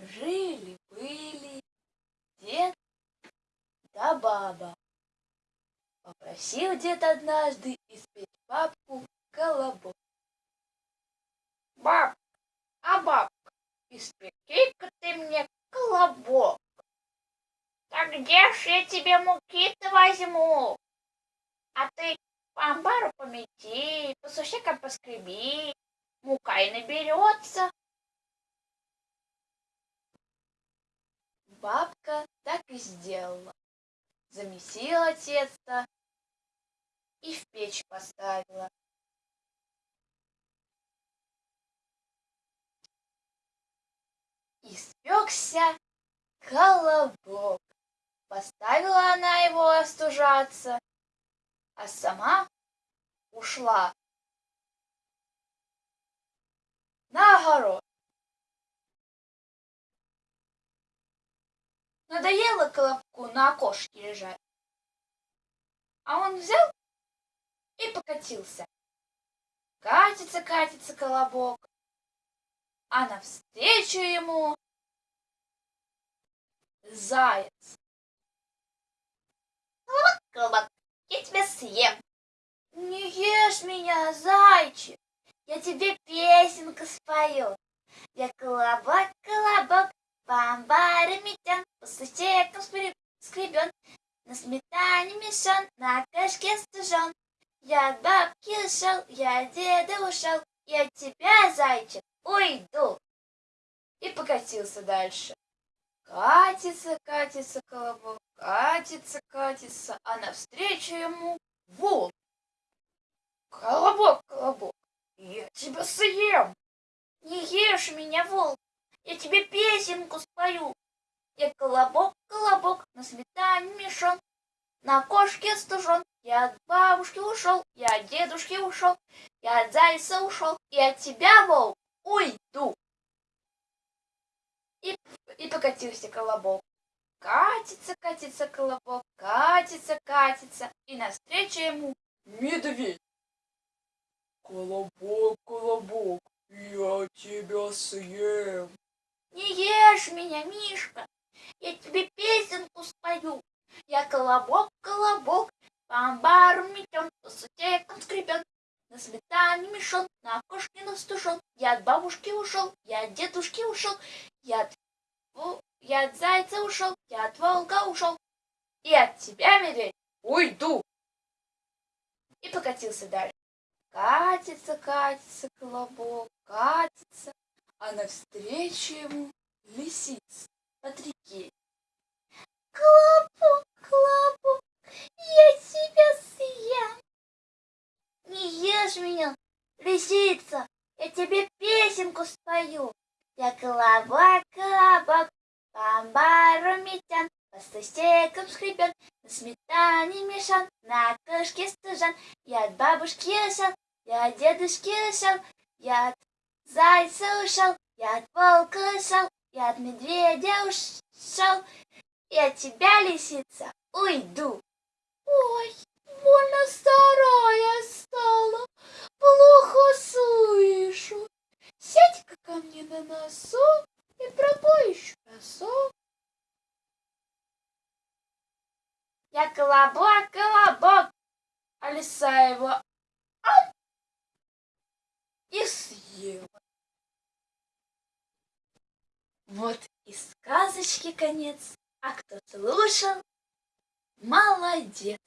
Жили-были дед да баба. Попросил дед однажды испечь бабку колобок. Баб, а бабка, испеки-ка ты мне колобок. Так где ж я тебе муки-то возьму? А ты по амбару помети, по сушекам поскреби, мука и наберется. Бабка так и сделала. Замесила тесто и в печь поставила. Испекся колобок. Поставила она его остужаться, а сама ушла на огород. Надоело колобку на окошке лежать. А он взял и покатился. Катится, катится колобок, а навстречу ему заяц. Колобок, колобок, я тебя съем. Не ешь меня, зайчик, я тебе песенку спою. Я колобок, колобок, по амбару метен, по сусекам скребен, на сметане мешан, на кашке стужен. Я от бабки ушел, я от деда ушел, я от тебя, зайчик, уйду. И покатился дальше. Катится, катится колобок, катится, катится, а навстречу ему волк. Колобок, колобок, я тебя съем. Не ешь меня, волк, я тебе песенку спою. Я колобок, колобок, на сметане мешон, на кошке стужен. Я от бабушки ушел, я от дедушки ушел, я от зайца ушел, и от тебя, волк, уйду. И, и покатился колобок. Катится, катится колобок, катится, катится, и навстречу ему медведь. Колобок, колобок, я тебя съем. Не ешь меня, Мишка, я тебе песенку спою. Я колобок, колобок, по амбару метен, по сутекам скребен, на сметане мешон, на окошке настужен. Я от бабушки ушел, я от дедушки ушел, я от, я от зайца ушел, я от волка ушел. И от тебя, медведь, уйду. И покатился дальше. Катится, катится колобок, катится, а навстречу ему лисица от реки. Колобок, колобок, я тебя съем. Не ешь меня, лисица, я тебе песенку спою. Я колобок, колобок, по амбару по сустекам скребен, на сметане мешан, на кошке стужан. Я от бабушки ушел, я от дедушки ушел, я от зайца ушел, я от волка ушел, я от медведя ушел, и от тебя, лисица, уйду. Ой, больно старая стала, плохо слышу. Сядь-ка ко мне на носок и пропой еще разок. Я колобок, колобок, а лиса его ап, и съела. Вот и сказочки конец, а кто слушал, молодец.